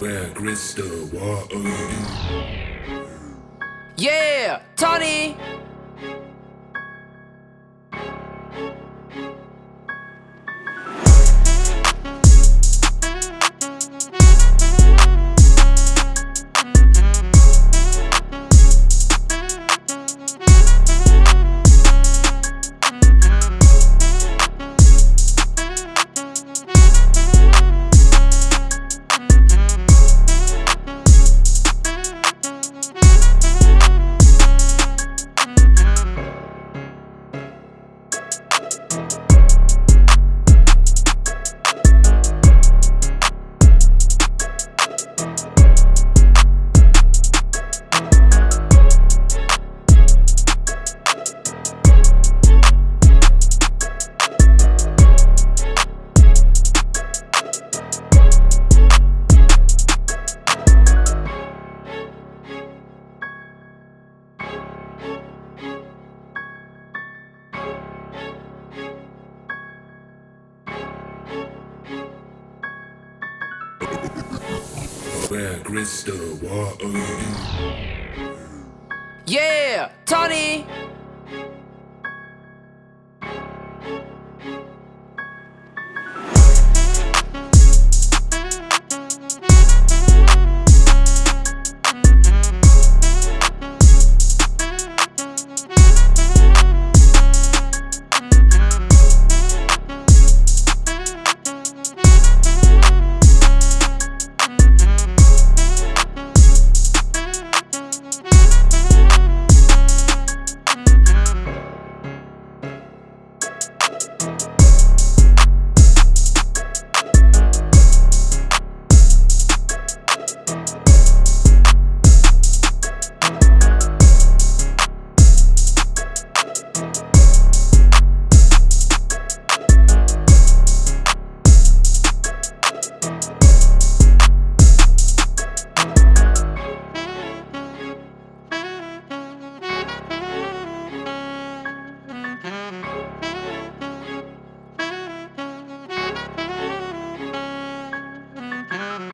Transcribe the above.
Where crystal water. Yeah, Tony. square crystal water. Yeah, Tony!